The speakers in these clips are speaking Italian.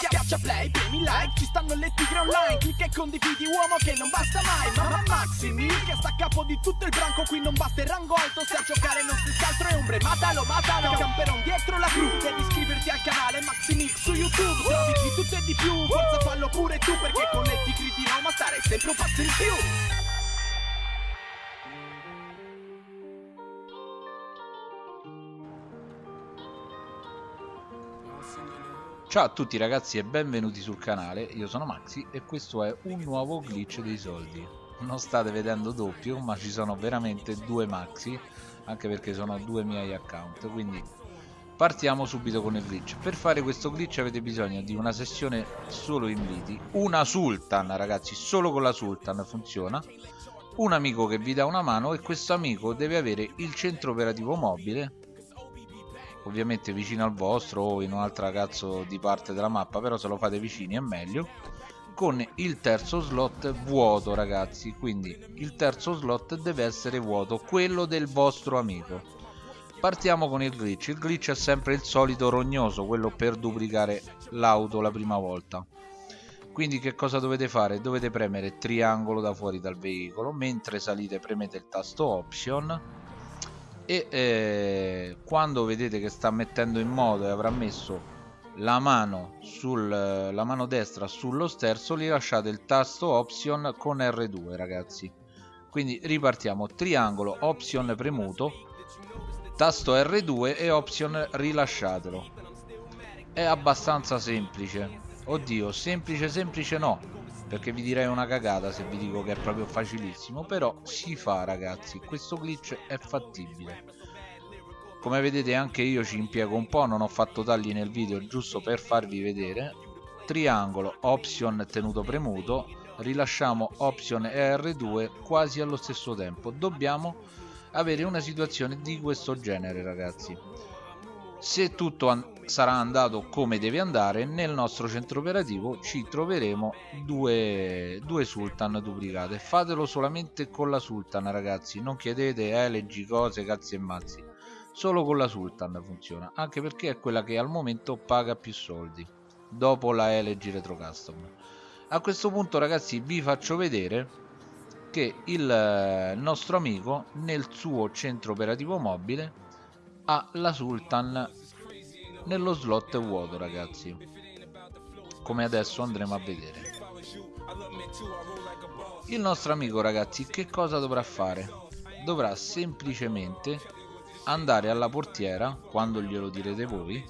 Schiaccia play, premi like, ci stanno le tigre online. Clicca e condividi uomo che non basta mai. Mamma Maximi, che sta a capo di tutto il branco. Qui non basta il rango alto, se a giocare non si altro è ombre. Matalo, matalo, camperon dietro la cru. Devi iscriverti al canale Maximix su YouTube. Trovi di tutto e di più, forza fallo pure tu Perché con le tigri di Roma stare sempre un passo in più Ciao a tutti ragazzi e benvenuti sul canale, io sono Maxi e questo è un nuovo glitch dei soldi. Non state vedendo doppio, ma ci sono veramente due Maxi, anche perché sono due miei account, quindi partiamo subito con il glitch. Per fare questo glitch avete bisogno di una sessione solo inviti, una Sultan ragazzi, solo con la Sultan funziona, un amico che vi dà una mano e questo amico deve avere il centro operativo mobile ovviamente vicino al vostro o in un'altra cazzo di parte della mappa però se lo fate vicini è meglio. Con il terzo slot vuoto ragazzi quindi il terzo slot deve essere vuoto quello del vostro amico. Partiamo con il glitch. Il glitch è sempre il solito rognoso quello per duplicare l'auto la prima volta. Quindi che cosa dovete fare? dovete premere triangolo da fuori dal veicolo mentre salite premete il tasto option e eh, quando vedete che sta mettendo in moto e avrà messo la mano, sul, la mano destra sullo sterzo gli lasciate il tasto option con R2 ragazzi. Quindi ripartiamo. Triangolo option premuto tasto R2 e option rilasciatelo. È abbastanza semplice. Oddio semplice semplice no perché vi direi una cagata se vi dico che è proprio facilissimo però si fa ragazzi. Questo glitch è fattibile. Come vedete anche io ci impiego un po' non ho fatto tagli nel video giusto per farvi vedere. Triangolo option tenuto premuto. Rilasciamo option e R2 quasi allo stesso tempo. Dobbiamo avere una situazione di questo genere ragazzi. Se tutto sarà andato come deve andare nel nostro centro operativo ci troveremo due, due sultan duplicate. Fatelo solamente con la sultan ragazzi. Non chiedete elegi cose cazzi e mazzi. Solo con la sultan funziona anche perché è quella che al momento paga più soldi dopo la elegi retro custom. A questo punto ragazzi vi faccio vedere che il nostro amico nel suo centro operativo mobile ha la Sultan nello slot vuoto ragazzi. Come adesso andremo a vedere. Il nostro amico ragazzi che cosa dovrà fare? Dovrà semplicemente andare alla portiera quando glielo direte voi.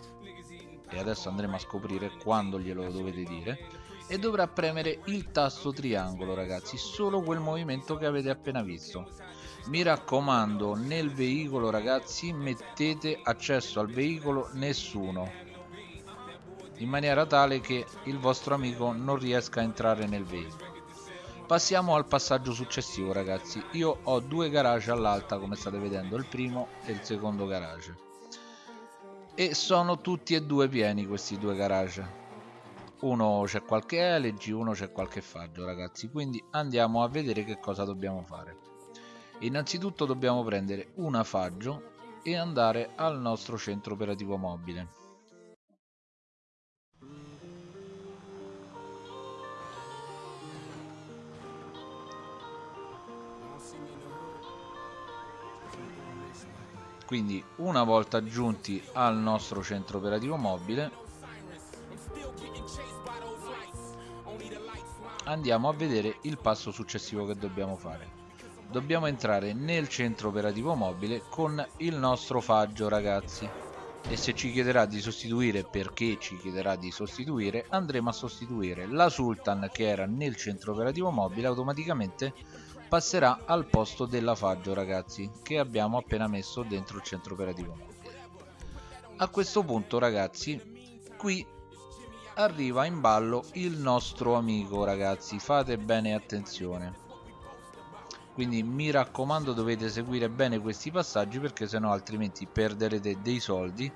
E adesso andremo a scoprire quando glielo dovete dire. E dovrà premere il tasto triangolo ragazzi. Solo quel movimento che avete appena visto mi raccomando nel veicolo ragazzi mettete accesso al veicolo nessuno in maniera tale che il vostro amico non riesca a entrare nel veicolo. Passiamo al passaggio successivo ragazzi. Io ho due garage all'alta come state vedendo il primo e il secondo garage. E sono tutti e due pieni questi due garage. Uno c'è qualche LG, uno c'è qualche faggio ragazzi. Quindi andiamo a vedere che cosa dobbiamo fare innanzitutto dobbiamo prendere un afaggio e andare al nostro centro operativo mobile. Quindi una volta giunti al nostro centro operativo mobile andiamo a vedere il passo successivo che dobbiamo fare dobbiamo entrare nel centro operativo mobile con il nostro faggio ragazzi. E se ci chiederà di sostituire perché ci chiederà di sostituire andremo a sostituire. La Sultan che era nel centro operativo mobile automaticamente passerà al posto della faggio ragazzi che abbiamo appena messo dentro il centro operativo mobile. A questo punto ragazzi qui arriva in ballo il nostro amico ragazzi. Fate bene attenzione quindi mi raccomando dovete seguire bene questi passaggi perché sennò altrimenti perderete dei soldi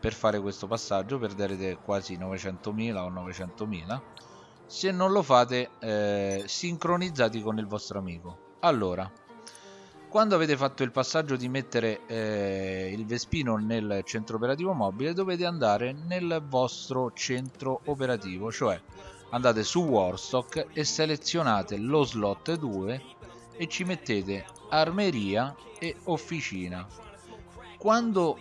per fare questo passaggio perderete quasi 900.000 o 900.000 se non lo fate eh, sincronizzati con il vostro amico. Allora quando avete fatto il passaggio di mettere eh, il Vespino nel centro operativo mobile dovete andare nel vostro centro operativo cioè andate su Warstock e selezionate lo slot 2 e ci mettete armeria e officina. Quando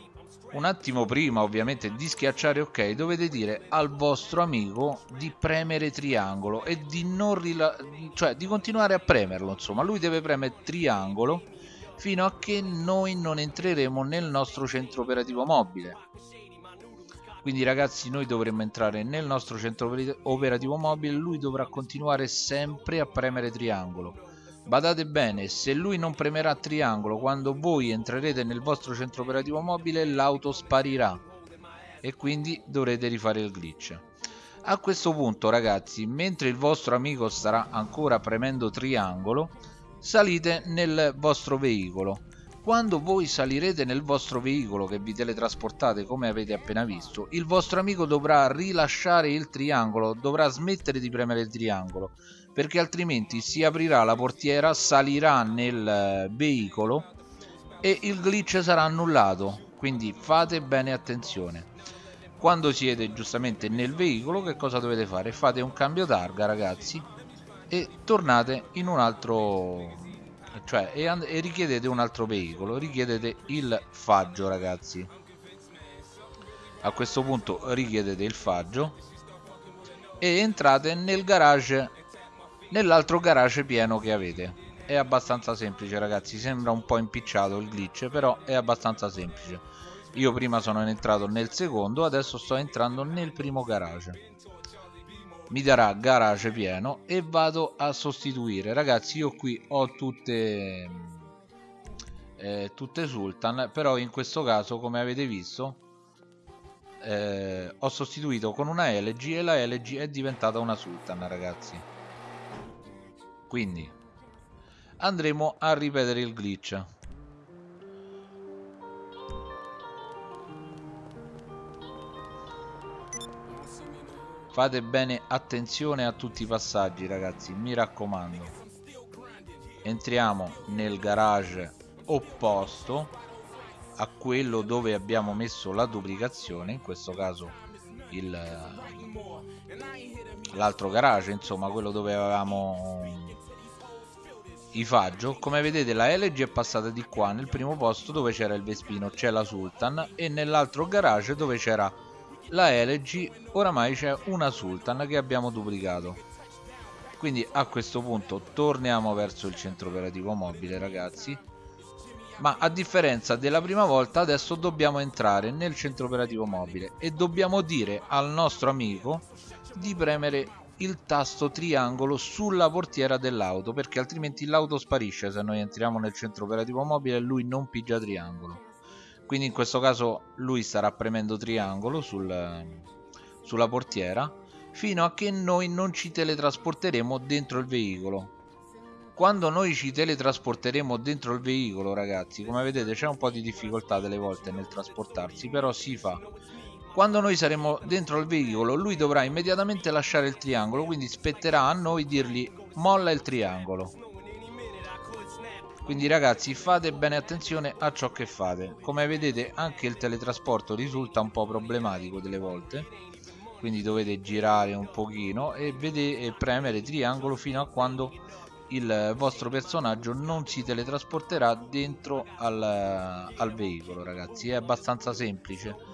un attimo prima ovviamente di schiacciare ok dovete dire al vostro amico di premere triangolo e di non cioè di continuare a premerlo insomma. Lui deve premere triangolo fino a che noi non entreremo nel nostro centro operativo mobile. Quindi ragazzi noi dovremmo entrare nel nostro centro operativo mobile lui dovrà continuare sempre a premere triangolo Badate bene, se lui non premerà triangolo quando voi entrerete nel vostro centro operativo mobile, l'auto sparirà e quindi dovrete rifare il glitch. A questo punto ragazzi, mentre il vostro amico starà ancora premendo triangolo, salite nel vostro veicolo. Quando voi salirete nel vostro veicolo che vi teletrasportate come avete appena visto, il vostro amico dovrà rilasciare il triangolo, dovrà smettere di premere il triangolo perché altrimenti si aprirà la portiera, salirà nel eh, veicolo e il glitch sarà annullato. Quindi fate bene attenzione. Quando siete giustamente nel veicolo, che cosa dovete fare? Fate un cambio targa, ragazzi, e tornate in un altro cioè e, e, richiedete un altro veicolo richiedete il faggio ragazzi a questo punto richiedete il faggio e entrate nel garage nell'altro garage pieno che avete. È abbastanza semplice ragazzi. Sembra un po' impicciato il glitch però è abbastanza semplice. Io prima sono entrato nel secondo adesso sto entrando nel primo garage. Mi darà garage pieno e vado a sostituire. Ragazzi io qui ho tutte eh, tutte sultan però in questo caso come avete visto eh, ho sostituito con una LG e la LG è diventata una sultan ragazzi quindi andremo a ripetere il glitch. Fate bene attenzione a tutti i passaggi ragazzi mi raccomando. Entriamo nel garage opposto a quello dove abbiamo messo la duplicazione in questo caso l'altro garage insomma quello dove avevamo i Faggio come vedete la LG è passata di qua nel primo posto dove c'era il Vespino c'è la Sultan e nell'altro garage dove c'era la LG oramai c'è una Sultan che abbiamo duplicato. Quindi a questo punto torniamo verso il centro operativo mobile ragazzi. Ma a differenza della prima volta adesso dobbiamo entrare nel centro operativo mobile e dobbiamo dire al nostro amico di premere il tasto triangolo sulla portiera dell'auto perché altrimenti l'auto sparisce se noi entriamo nel centro operativo mobile e lui non pigia triangolo. Quindi in questo caso lui starà premendo triangolo sul, sulla portiera fino a che noi non ci teletrasporteremo dentro il veicolo. Quando noi ci teletrasporteremo dentro il veicolo ragazzi come vedete c'è un po' di difficoltà delle volte nel trasportarsi però si fa quando noi saremo dentro il veicolo lui dovrà immediatamente lasciare il triangolo quindi spetterà a noi dirgli molla il triangolo quindi ragazzi fate bene attenzione a ciò che fate. Come vedete anche il teletrasporto risulta un po' problematico delle volte quindi dovete girare un pochino e, vedete, e premere triangolo fino a quando il vostro personaggio non si teletrasporterà dentro al, al veicolo ragazzi. È abbastanza semplice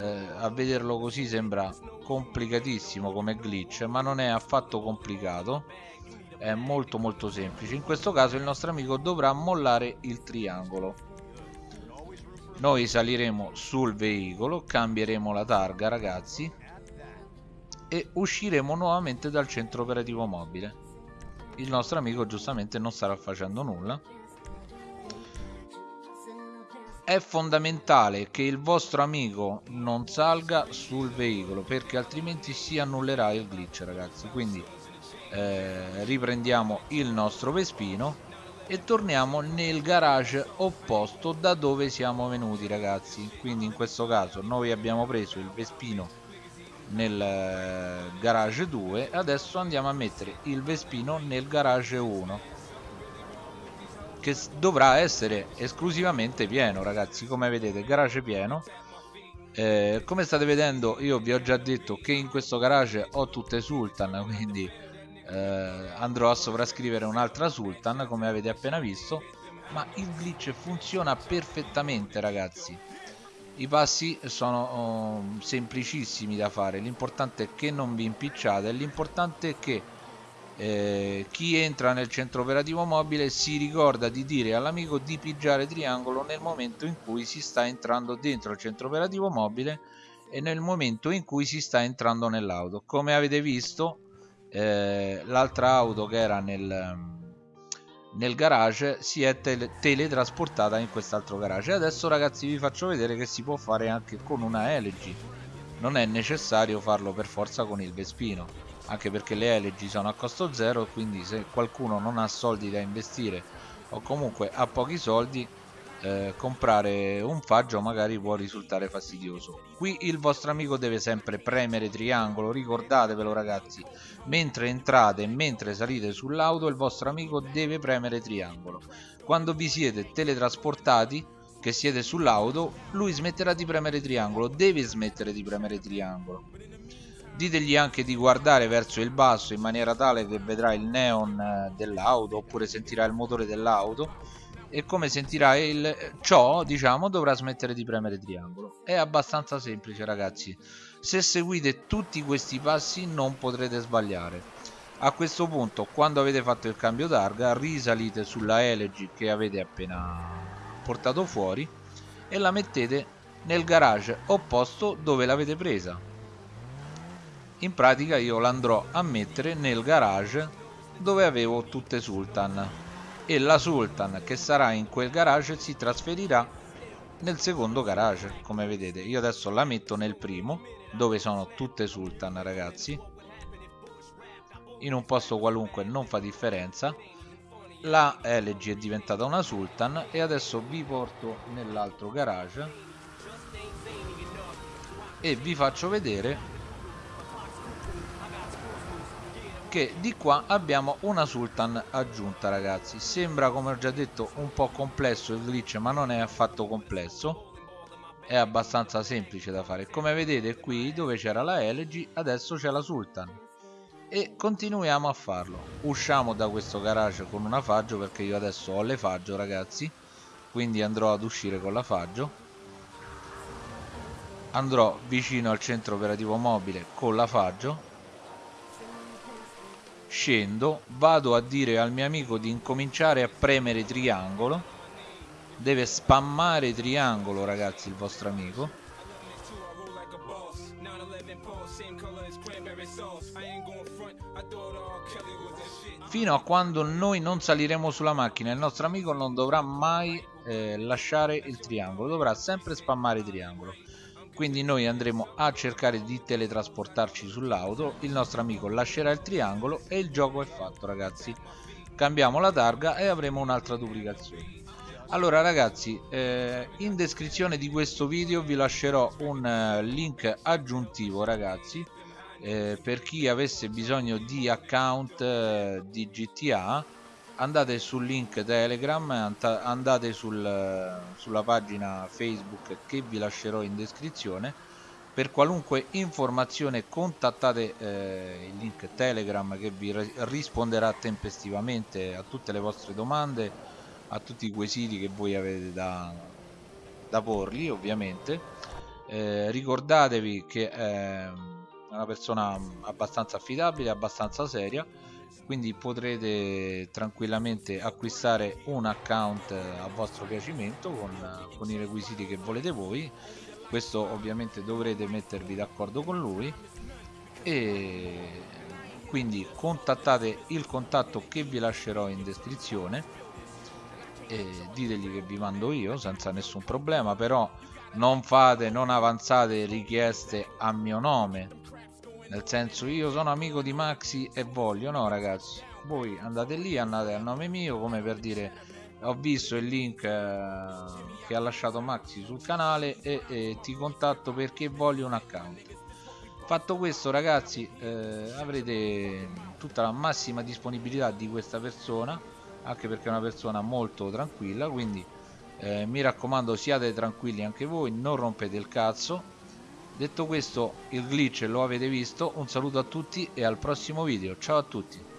eh, a vederlo così sembra complicatissimo come glitch ma non è affatto complicato. È molto molto semplice. In questo caso il nostro amico dovrà mollare il triangolo. Noi saliremo sul veicolo cambieremo la targa ragazzi e usciremo nuovamente dal centro operativo mobile. Il nostro amico giustamente non starà facendo nulla è fondamentale che il vostro amico non salga sul veicolo perché altrimenti si annullerà il glitch ragazzi. Quindi eh, riprendiamo il nostro Vespino e torniamo nel garage opposto da dove siamo venuti ragazzi. Quindi in questo caso noi abbiamo preso il Vespino nel eh, garage 2 adesso andiamo a mettere il Vespino nel garage 1 che dovrà essere esclusivamente pieno ragazzi. Come vedete garage pieno. Eh, come state vedendo io vi ho già detto che in questo garage ho tutte Sultan quindi eh, andrò a sovrascrivere un'altra Sultan come avete appena visto. Ma il glitch funziona perfettamente ragazzi. I passi sono oh, semplicissimi da fare. L'importante è che non vi impicciate. L'importante è che eh, chi entra nel centro operativo mobile si ricorda di dire all'amico di pigiare triangolo nel momento in cui si sta entrando dentro il centro operativo mobile e nel momento in cui si sta entrando nell'auto. Come avete visto eh, l'altra auto che era nel, nel garage si è tele teletrasportata in quest'altro garage. Adesso ragazzi vi faccio vedere che si può fare anche con una LG non è necessario farlo per forza con il Vespino anche perché le LG sono a costo zero quindi se qualcuno non ha soldi da investire o comunque ha pochi soldi eh, comprare un faggio magari può risultare fastidioso. Qui il vostro amico deve sempre premere triangolo ricordatevelo ragazzi. Mentre entrate e mentre salite sull'auto il vostro amico deve premere triangolo. Quando vi siete teletrasportati che siete sull'auto lui smetterà di premere triangolo deve smettere di premere triangolo ditegli anche di guardare verso il basso in maniera tale che vedrà il neon eh, dell'auto oppure sentirà il motore dell'auto. E come sentirà il ciò diciamo dovrà smettere di premere triangolo. È abbastanza semplice ragazzi. Se seguite tutti questi passi non potrete sbagliare. A questo punto quando avete fatto il cambio targa risalite sulla LG che avete appena portato fuori e la mettete nel garage opposto dove l'avete presa in pratica io l'andrò a mettere nel garage dove avevo tutte Sultan. E la Sultan che sarà in quel garage si trasferirà nel secondo garage come vedete. Io adesso la metto nel primo dove sono tutte Sultan ragazzi. In un posto qualunque non fa differenza. La LG è diventata una Sultan e adesso vi porto nell'altro garage. E vi faccio vedere che di qua abbiamo una sultan aggiunta ragazzi. Sembra come ho già detto un po' complesso il glitch ma non è affatto complesso. È abbastanza semplice da fare. Come vedete qui dove c'era la LG adesso c'è la sultan. E continuiamo a farlo. Usciamo da questo garage con una faggio perché io adesso ho le faggio ragazzi. Quindi andrò ad uscire con la faggio. Andrò vicino al centro operativo mobile con la faggio scendo vado a dire al mio amico di incominciare a premere triangolo. Deve spammare triangolo ragazzi il vostro amico. Fino a quando noi non saliremo sulla macchina il nostro amico non dovrà mai eh, lasciare il triangolo dovrà sempre spammare triangolo quindi noi andremo a cercare di teletrasportarci sull'auto. Il nostro amico lascerà il triangolo e il gioco è fatto ragazzi. Cambiamo la targa e avremo un'altra duplicazione. Allora ragazzi eh, in descrizione di questo video vi lascerò un uh, link aggiuntivo ragazzi eh, per chi avesse bisogno di account eh, di GTA andate sul link telegram andate sul, sulla pagina facebook che vi lascerò in descrizione. Per qualunque informazione contattate eh, il link telegram che vi risponderà tempestivamente a tutte le vostre domande a tutti i quesiti che voi avete da, da porli ovviamente. Eh, ricordatevi che è una persona abbastanza affidabile abbastanza seria quindi potrete tranquillamente acquistare un account a vostro piacimento con, con i requisiti che volete voi. Questo ovviamente dovrete mettervi d'accordo con lui. E quindi contattate il contatto che vi lascerò in descrizione. E ditegli che vi mando io senza nessun problema. Però non fate non avanzate richieste a mio nome nel senso io sono amico di Maxi e voglio no ragazzi? Voi andate lì andate al nome mio come per dire ho visto il link eh, che ha lasciato Maxi sul canale e, e, ti contatto perché voglio un account. Fatto questo ragazzi eh, avrete tutta la massima disponibilità di questa persona anche perché è una persona molto tranquilla quindi eh, mi raccomando siate tranquilli anche voi non rompete il cazzo detto questo il glitch lo avete visto un saluto a tutti e al prossimo video. Ciao a tutti.